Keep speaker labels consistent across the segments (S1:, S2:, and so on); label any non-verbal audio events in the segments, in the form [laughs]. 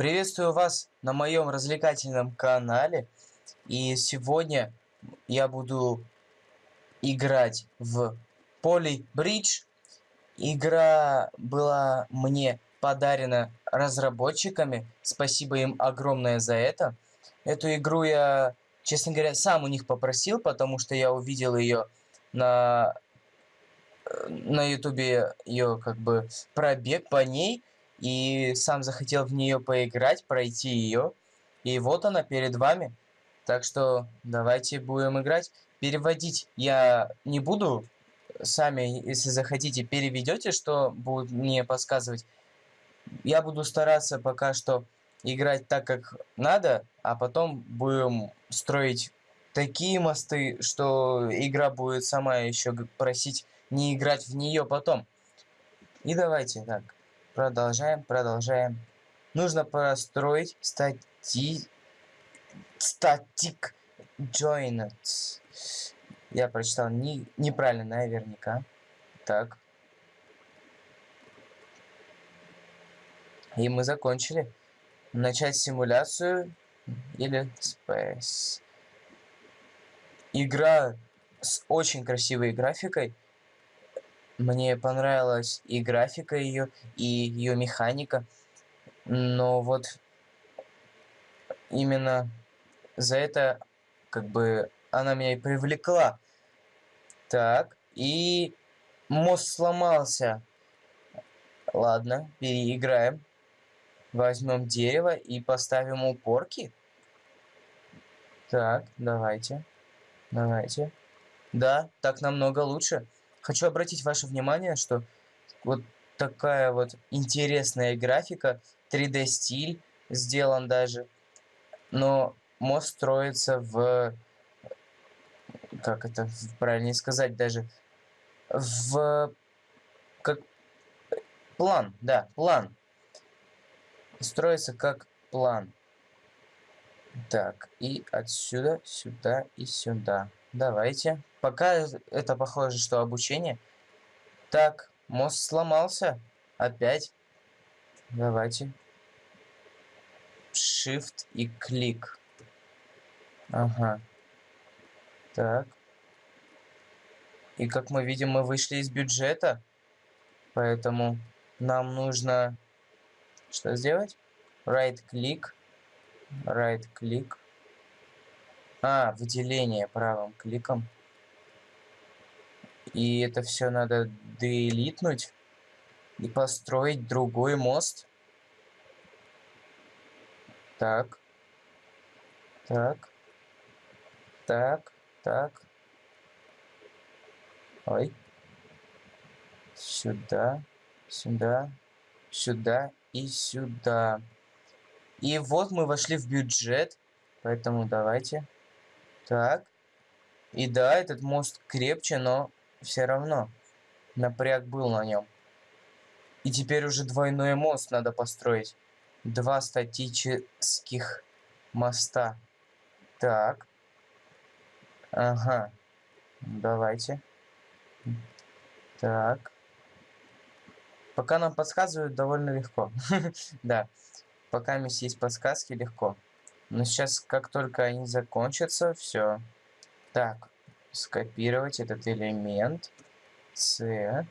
S1: Приветствую вас на моем развлекательном канале. И сегодня я буду играть в Poly Bridge. Игра была мне подарена разработчиками. Спасибо им огромное за это. Эту игру я, честно говоря, сам у них попросил, потому что я увидел ее на на ютубе ее как бы пробег по ней и сам захотел в нее поиграть, пройти ее. И вот она перед вами. Так что давайте будем играть. Переводить я не буду. Сами, если захотите, переведете, что будет мне подсказывать. Я буду стараться пока что играть так, как надо, а потом будем строить такие мосты, что игра будет сама еще просить не играть в нее потом. И давайте так. Продолжаем, продолжаем. Нужно построить стати... статик joined. Я прочитал не... неправильно наверняка. Так. И мы закончили. Начать симуляцию или Space. Игра с очень красивой графикой. Мне понравилась и графика ее, и ее механика. Но вот именно за это как бы она меня и привлекла. Так, и мост сломался. Ладно, переиграем. Возьмем дерево и поставим упорки. Так, давайте. Давайте. Да, так намного лучше. Хочу обратить ваше внимание, что вот такая вот интересная графика, 3D стиль сделан даже, но мост строится в, как это правильнее сказать даже, в, как, план, да, план, строится как план. Так, и отсюда, сюда и сюда. Давайте. Пока это похоже, что обучение. Так, мост сломался. Опять. Давайте. Shift и клик. Ага. Так. И как мы видим, мы вышли из бюджета. Поэтому нам нужно что сделать? Right click. А, выделение правым кликом. И это все надо делитнуть и построить другой мост. Так. Так. Так. Так. Ой. Сюда. Сюда. Сюда и сюда. И вот мы вошли в бюджет. Поэтому давайте. Так. И да, этот мост крепче, но все равно напряг был на нем. И теперь уже двойной мост надо построить. Два статических моста. Так. Ага. Давайте. Так. Пока нам подсказывают довольно легко. [laughs] да. Пока есть подсказки, легко. Но сейчас, как только они закончатся, все. Так, скопировать этот элемент. C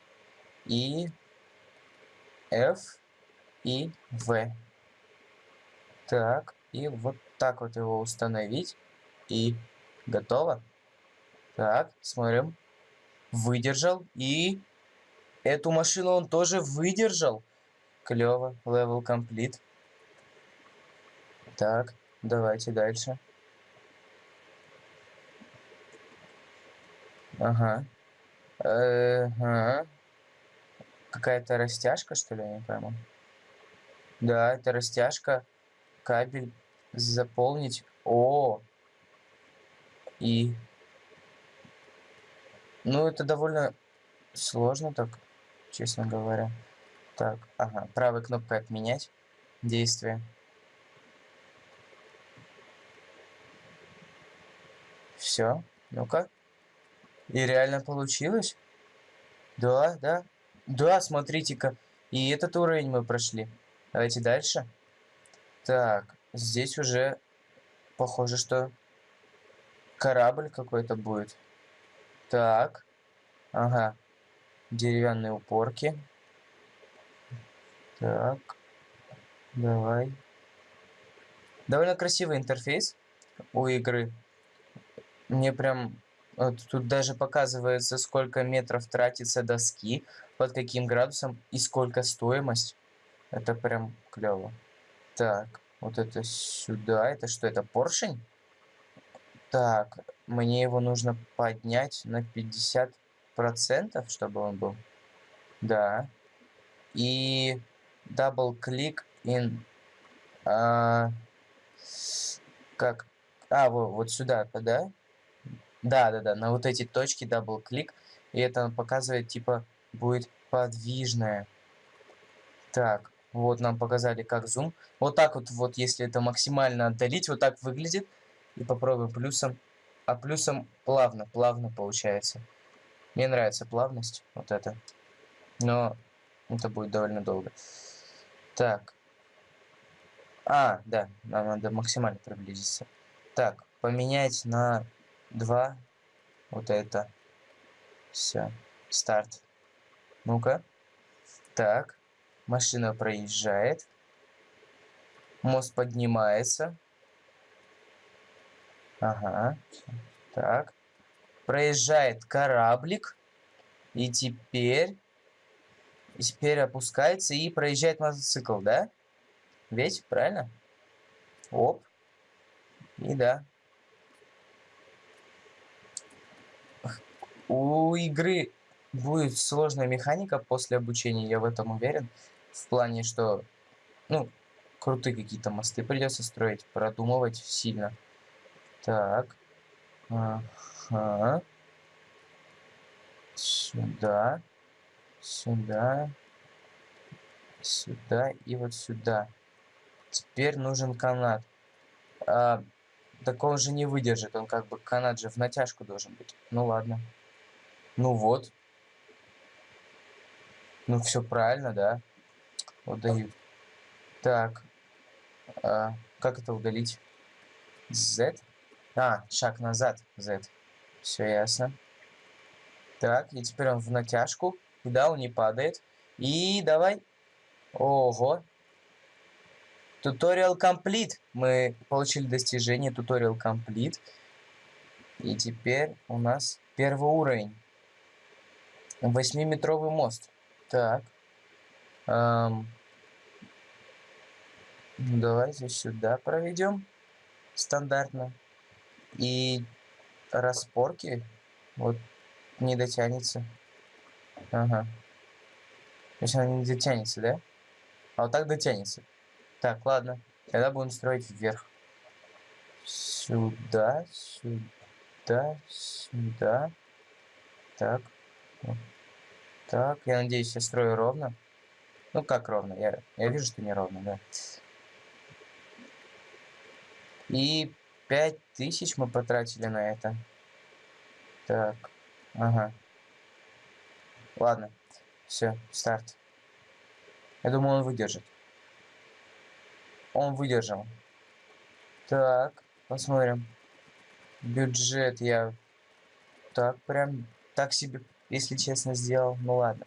S1: и F и V. Так, и вот так вот его установить. И готово. Так, смотрим. Выдержал. И эту машину он тоже выдержал. Клево. Level complete. Так, Давайте дальше. Ага. Ага. Какая-то растяжка, что ли, я не пойму. Да, это растяжка. Кабель заполнить. О! И... Ну, это довольно сложно так, честно говоря. Так, ага. Правой кнопкой отменять действие. Все. Ну-ка. И реально получилось? Да, да. Да, смотрите-ка. И этот уровень мы прошли. Давайте дальше. Так, здесь уже похоже, что корабль какой-то будет. Так. Ага. Деревянные упорки. Так. Давай. Довольно красивый интерфейс у игры. Мне прям... Вот тут даже показывается, сколько метров тратится доски, под каким градусом и сколько стоимость. Это прям клево. Так, вот это сюда. Это что, это поршень? Так, мне его нужно поднять на 50%, чтобы он был. Да. И double click in... А, как? А, вот, вот сюда, да? Да, да, да, на вот эти точки click. И это показывает, типа, будет подвижное. Так, вот нам показали, как зум. Вот так вот, вот если это максимально отдалить, вот так выглядит. И попробуем плюсом. А плюсом плавно, плавно получается. Мне нравится плавность, вот это. Но это будет довольно долго. Так. А, да, нам надо максимально приблизиться. Так, поменять на 2. Вот это. Все. Старт. Ну-ка. Так. Машина проезжает. Мост поднимается. Ага. Так. Проезжает кораблик. И теперь... И теперь опускается и проезжает мотоцикл, да? Ведь, правильно? Оп. И да. У игры будет сложная механика после обучения, я в этом уверен. В плане, что, ну, крутые какие-то мосты придется строить, продумывать сильно. Так. Ага. Сюда. Сюда. Сюда и вот сюда. Теперь нужен канат. А, такого же не выдержит. Он как бы канат же в натяжку должен быть. Ну ладно. Ну вот. Ну все правильно, да? Удают. Так. А, как это удалить? Z? А, шаг назад. Z. Все ясно. Так, и теперь он в натяжку. Да, он не падает. И давай. Ого. Туториал комплит. Мы получили достижение туториал комплит. И теперь у нас первый уровень. Восьмиметровый мост. Так. Эм, давайте сюда проведем. Стандартно. И распорки. Вот не дотянется. Ага. То есть она не дотянется, да? А вот так дотянется. Так, ладно. Тогда будем строить вверх. Сюда, сюда, сюда. Так. Так, я надеюсь, я строю ровно. Ну, как ровно? Я, я вижу, что не ровно, да. И 5000 мы потратили на это. Так, ага. Ладно, все, старт. Я думаю, он выдержит. Он выдержал. Так, посмотрим. Бюджет я так прям так себе если честно, сделал. Ну ладно.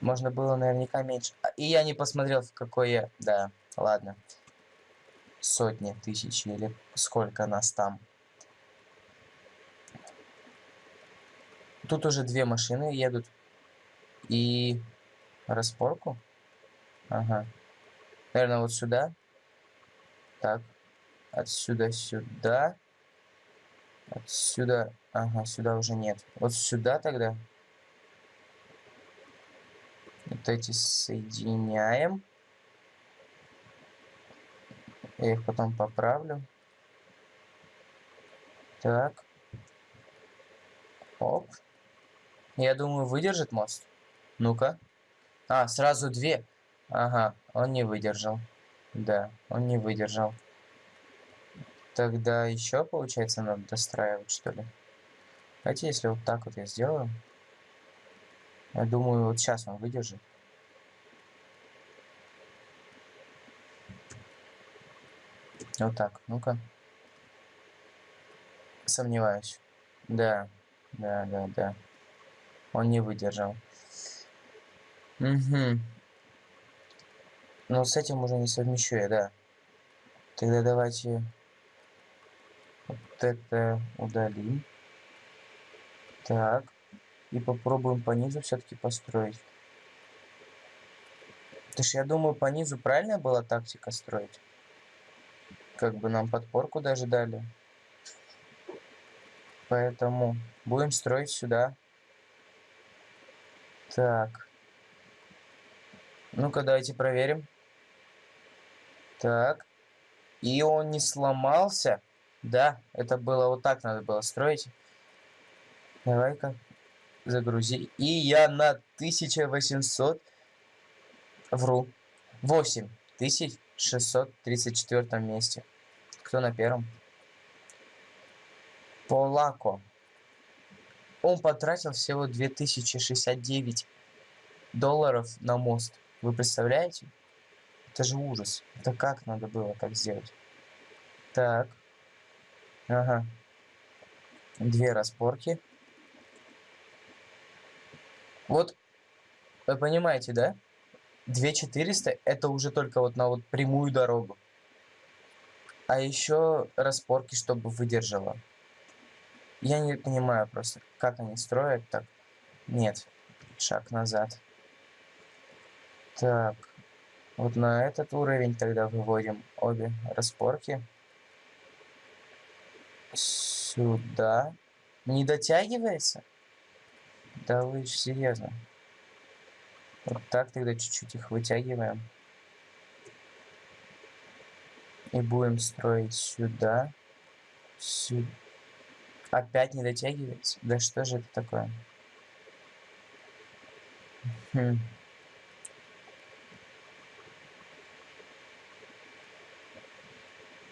S1: Можно было наверняка меньше. А, и я не посмотрел, в какой я... Да, ладно. Сотни, тысячи или сколько нас там. Тут уже две машины едут. И распорку. Ага. Наверное, вот сюда. Так. Отсюда сюда. Отсюда... Ага, сюда уже нет. Вот сюда тогда. Вот эти соединяем. Я их потом поправлю. Так. Оп. Я думаю, выдержит мост. Ну-ка. А, сразу две. Ага, он не выдержал. Да, он не выдержал. Тогда еще, получается, надо достраивать, что ли? Давайте, если вот так вот я сделаю. Я думаю, вот сейчас он выдержит. Вот так, ну-ка. Сомневаюсь. Да, да, да, да. Он не выдержал. Угу. Но с этим уже не совмещу я, да. Тогда давайте это удалим. Так. И попробуем по низу все-таки построить. Ты ж, я думаю, по низу правильная была тактика строить. Как бы нам подпорку даже дали. Поэтому будем строить сюда. Так. Ну-ка, давайте проверим. Так. И он не сломался. Да, это было вот так надо было строить. Давай-ка загрузи. И я на 1800... Вру. 8634 месте. Кто на первом? Полако. Он потратил всего 2069 долларов на мост. Вы представляете? Это же ужас. Это как надо было так сделать? Так. Ага. Две распорки. Вот, вы понимаете, да? 2400 это уже только вот на вот прямую дорогу. А еще распорки, чтобы выдержала. Я не понимаю просто, как они строят так. Нет, шаг назад. Так, вот на этот уровень тогда выводим обе распорки. Сюда. Не дотягивается? Да вы серьезно. Вот так тогда чуть-чуть их вытягиваем. И будем строить сюда. Сюда. Опять не дотягивается? Да что же это такое? Хм.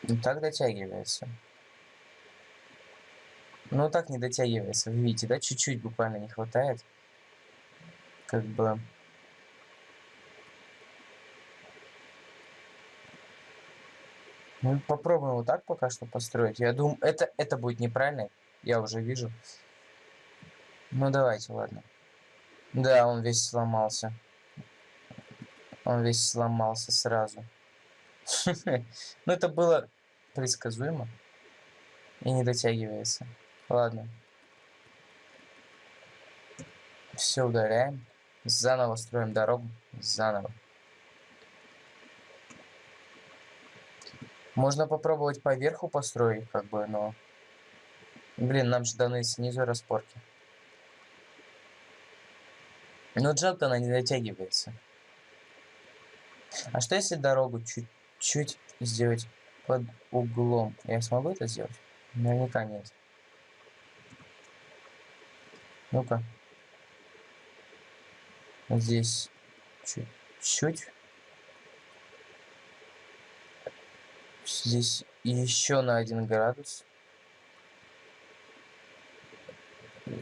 S1: Ну так дотягивается. Ну так не дотягивается, вы видите, да? Чуть-чуть буквально не хватает. Как бы... Ну, попробуем вот так пока что построить. Я думаю, это, это будет неправильно. Я уже вижу. Ну, давайте, ладно. Да, он весь сломался. Он весь сломался сразу. [laughs] Ну, это было предсказуемо. И не дотягивается. Ладно. Все удаляем. Заново строим дорогу. Заново. Можно попробовать по верху построить, как бы, но... Блин, нам же даны снизу распорки. Но жалко, она не дотягивается. А что если дорогу чуть-чуть сделать под углом? Я смогу это сделать? Наверняка нет. Ну-ка. Здесь чуть-чуть. Здесь еще на один градус.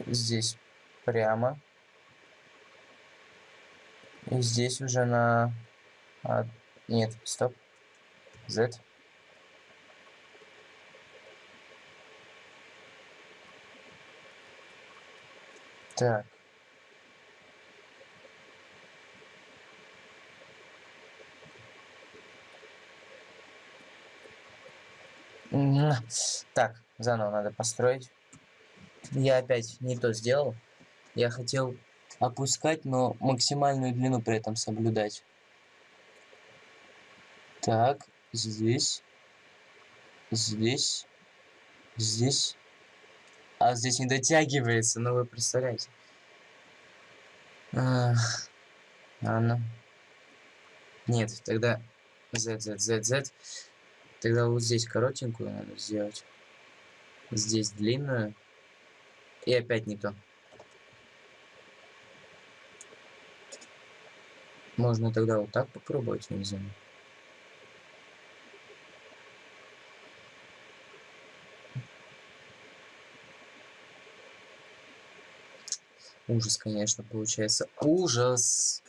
S1: Здесь прямо. И здесь уже на... А, нет, стоп. Z. Так. Так, заново надо построить. Я опять не то сделал. Я хотел опускать, но максимальную длину при этом соблюдать. Так, здесь. Здесь. Здесь. А здесь не дотягивается, ну вы представляете. Ах, ладно. Нет, тогда Z, Z, Z, Z. Тогда вот здесь коротенькую надо сделать. Здесь длинную. И опять не то. Можно тогда вот так попробовать, не знаю. Ужас, конечно, получается. Ужас!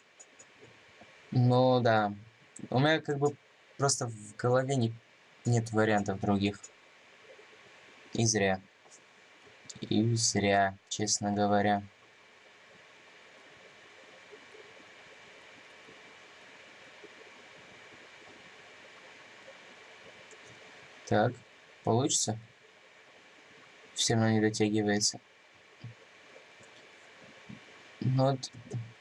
S1: Но да. У меня как бы просто в голове не Нет вариантов других. И зря. И зря, честно говоря. Так, получится? Все равно не дотягивается. Ну вот,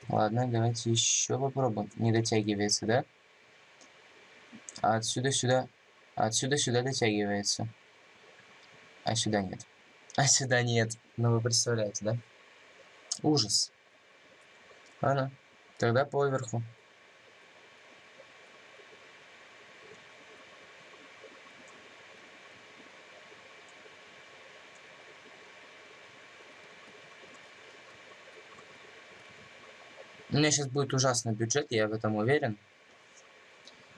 S1: ладно, давайте еще попробуем. Не дотягивается, да? А отсюда сюда, а отсюда сюда дотягивается. А сюда нет. А сюда нет. Ну вы представляете, да? Ужас. Ладно, тогда поверху. У меня сейчас будет ужасный бюджет, я в этом уверен.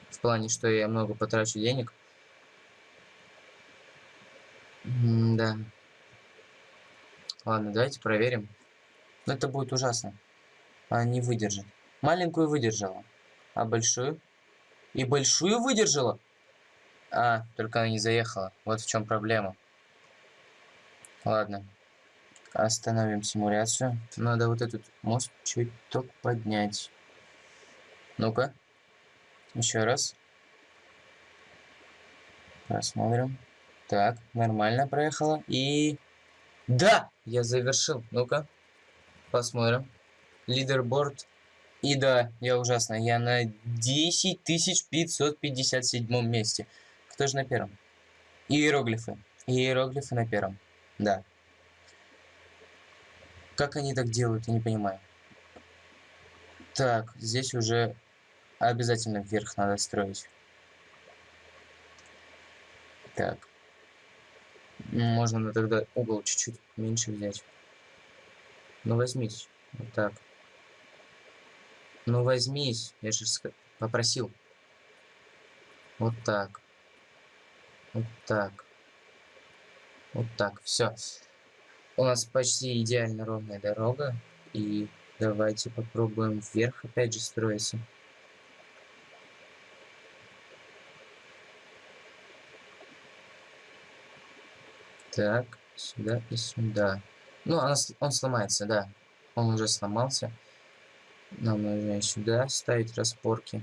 S1: В плане, что я много потрачу денег. М да. Ладно, давайте проверим. Но это будет ужасно. Она не выдержит. Маленькую выдержала. А большую? И большую выдержала? А, только она не заехала. Вот в чем проблема. Ладно. Остановим симуляцию. Надо вот этот мост чуть-то поднять. Ну-ка. Еще раз. Посмотрим. Так, нормально проехала. И... Да! Я завершил. Ну-ка. Посмотрим. Лидерборд. И да, я ужасно. Я на 10557 месте. Кто же на первом? Иероглифы. Иероглифы на первом. Да. Как они так делают, я не понимаю. Так, здесь уже обязательно вверх надо строить. Так. Можно тогда угол чуть-чуть меньше взять. Ну возьмите. Вот так. Ну возьмись. Я же попросил. Вот так. Вот так. Вот так. Все. У нас почти идеально ровная дорога. И давайте попробуем вверх опять же строиться. Так, сюда и сюда. Ну, она, он сломается, да. Он уже сломался. Нам нужно сюда ставить распорки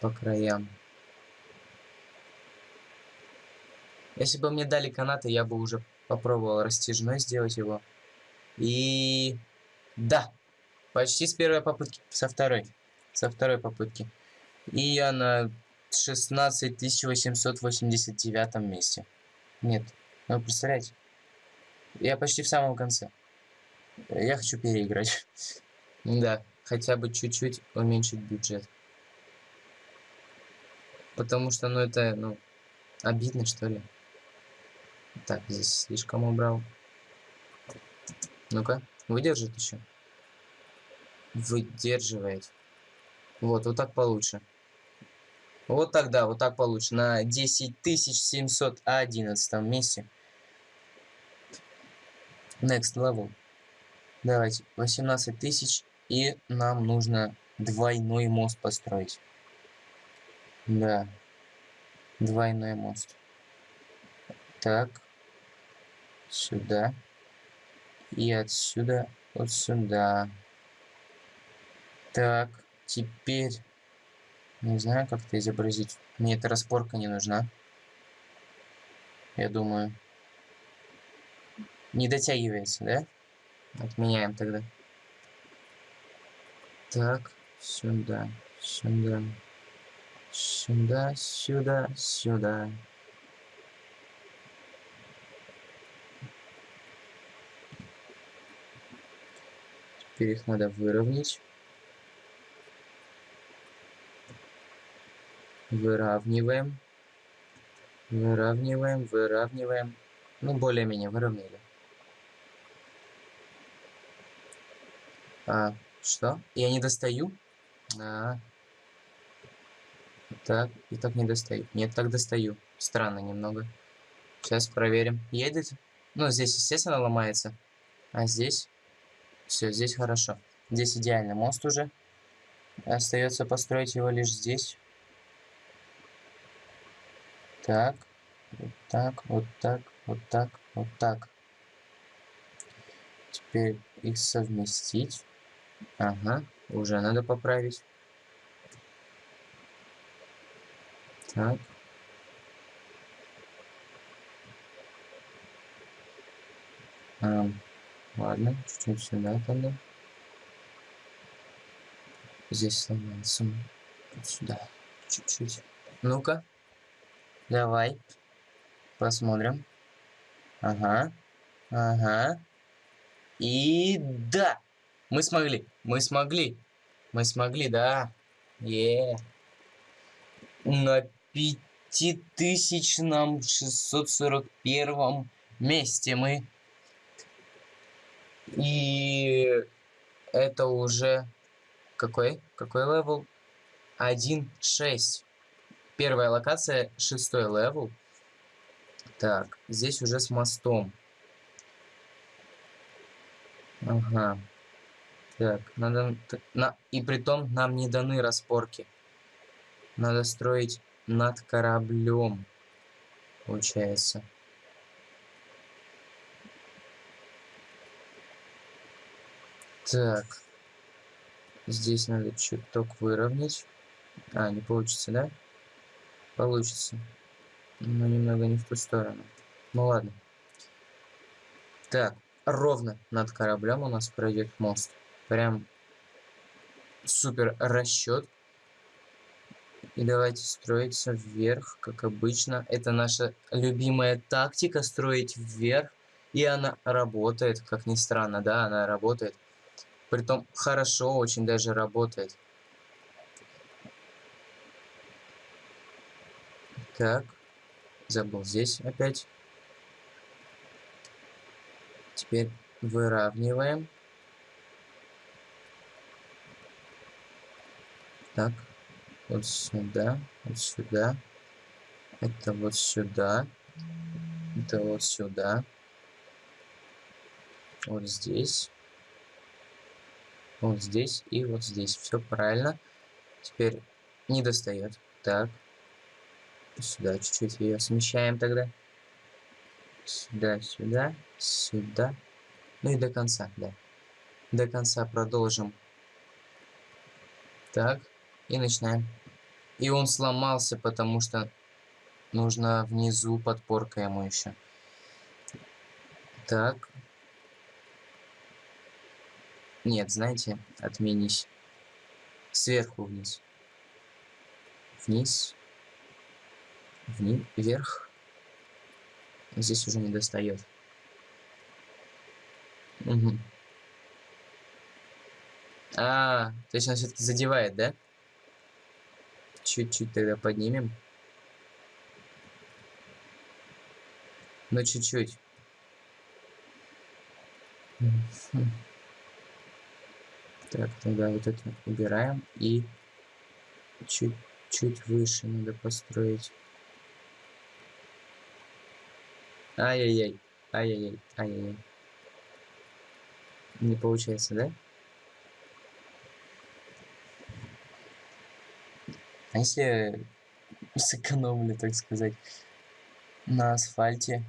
S1: по краям. Если бы мне дали канаты, я бы уже Попробовал растяжной сделать его. И... Да! Почти с первой попытки. Со второй. Со второй попытки. И я на 16889 месте. Нет. Ну, представляете? Я почти в самом конце. Я хочу переиграть. [laughs] да, хотя бы чуть-чуть уменьшить бюджет. Потому что, ну, это, ну, обидно, что ли. Так, здесь слишком убрал. Ну-ка, выдержит еще. Выдерживает. Вот, вот так получше. Вот тогда, вот так получше. На 10711 месте. Next level. Давайте, 18 тысяч. И нам нужно двойной мост построить. Да. Двойной мост. Так сюда. И отсюда вот сюда. Так, теперь... Не знаю, как это изобразить. Мне эта распорка не нужна. Я думаю. Не дотягивается, да? Отменяем тогда. Так, сюда, сюда, сюда, сюда, сюда. Теперь их надо выровнять. Выравниваем. Выравниваем, выравниваем. Ну, более-менее выровняли. А, что? Я не достаю? А. Так, и так не достаю. Нет, так достаю. Странно немного. Сейчас проверим. Едет? Ну, здесь, естественно, ломается. А здесь? Все, здесь хорошо. Здесь идеальный мост уже. Остается построить его лишь здесь. Так. Вот так, вот так, вот так, вот так. Теперь их совместить. Ага, уже надо поправить. Так. А, ладно, чуть-чуть сюда тогда. Здесь сломался. Вот сюда. Чуть-чуть. Ну-ка. Давай. Посмотрим. Ага. Ага. И да! Мы смогли. Мы смогли. Мы смогли, да. Е. -е. На пятитысячном шестьсот сорок первом месте мы. И это уже какой? Какой level? 1.6. Первая локация, шестой level. Так, здесь уже с мостом. Ага. Так, надо... На, и притом нам не даны распорки. Надо строить над кораблем, получается. Так. Здесь надо чуток выровнять. А, не получится, да? Получится. Но немного не в ту сторону. Ну ладно. Так, ровно над кораблем у нас пройдет мост. Прям супер расчет. И давайте строиться вверх, как обычно. Это наша любимая тактика, строить вверх. И она работает, как ни странно, да, она работает. Притом хорошо очень даже работает. Так. Забыл здесь опять. Теперь выравниваем. Так. Вот сюда. Вот сюда. Это вот сюда. Это вот сюда. Вот здесь вот здесь и вот здесь. Все правильно. Теперь не достает. Так. Сюда чуть-чуть ее смещаем тогда. Сюда, сюда, сюда. Ну и до конца, да. До конца продолжим. Так. И начинаем. И он сломался, потому что нужно внизу подпорка ему еще. Так. Нет, знаете, отменись. Сверху вниз. Вниз. Вниз. Вверх. Здесь уже не достает. Угу. А, то есть он все-таки задевает, да? Чуть-чуть тогда поднимем. Ну, чуть-чуть. Так, тогда вот это убираем и чуть-чуть выше надо построить. Ай-яй-яй, ай-яй-яй, ай-яй-яй. Не получается, да? А если сэкономлю, так сказать, на асфальте,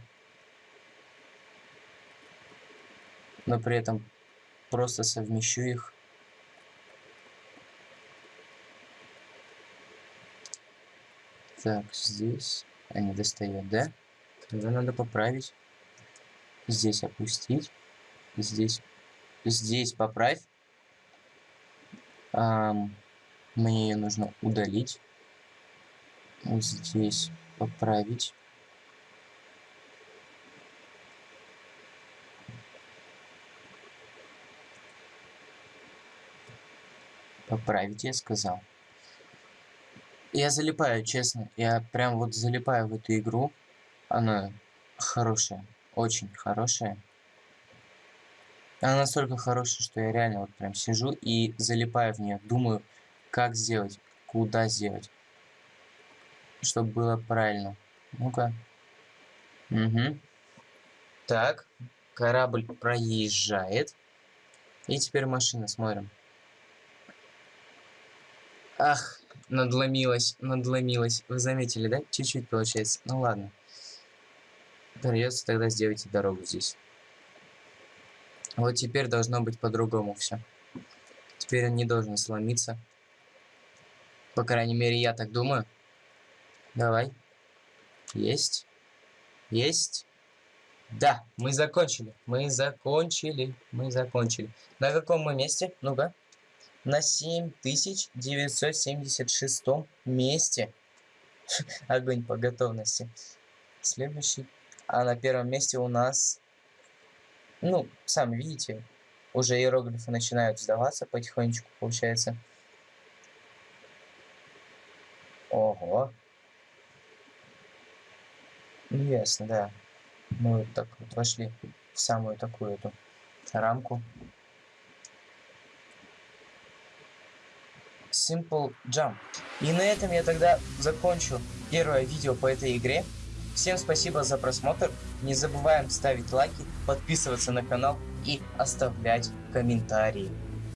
S1: но при этом просто совмещу их Так, здесь... А, не достает, да? Тогда надо поправить. Здесь опустить. Здесь... Здесь поправь. Ам, мне ее нужно удалить. Вот здесь поправить. Поправить, я сказал. Я залипаю, честно. Я прям вот залипаю в эту игру. Она хорошая. Очень хорошая. Она настолько хорошая, что я реально вот прям сижу и залипаю в нее. Думаю, как сделать, куда сделать. Чтобы было правильно. Ну-ка. Угу. Так. Корабль проезжает. И теперь машина, смотрим. Ах, надломилась, надломилась. Вы заметили, да? Чуть-чуть получается. Ну ладно. Придется тогда сделать дорогу здесь. Вот теперь должно быть по-другому все. Теперь он не должен сломиться. По крайней мере, я так думаю. Давай. Есть. Есть. Да, мы закончили. Мы закончили. Мы закончили. На каком мы месте? Ну-ка. На 7976 месте. [laughs] Огонь по готовности. Следующий. А на первом месте у нас... Ну, сами видите, уже иероглифы начинают сдаваться потихонечку, получается. Ого. Ну, ясно, да. Мы вот так вот вошли в самую такую эту рамку. Simple Jump. И на этом я тогда закончу первое видео по этой игре. Всем спасибо за просмотр. Не забываем ставить лайки, подписываться на канал и оставлять комментарии.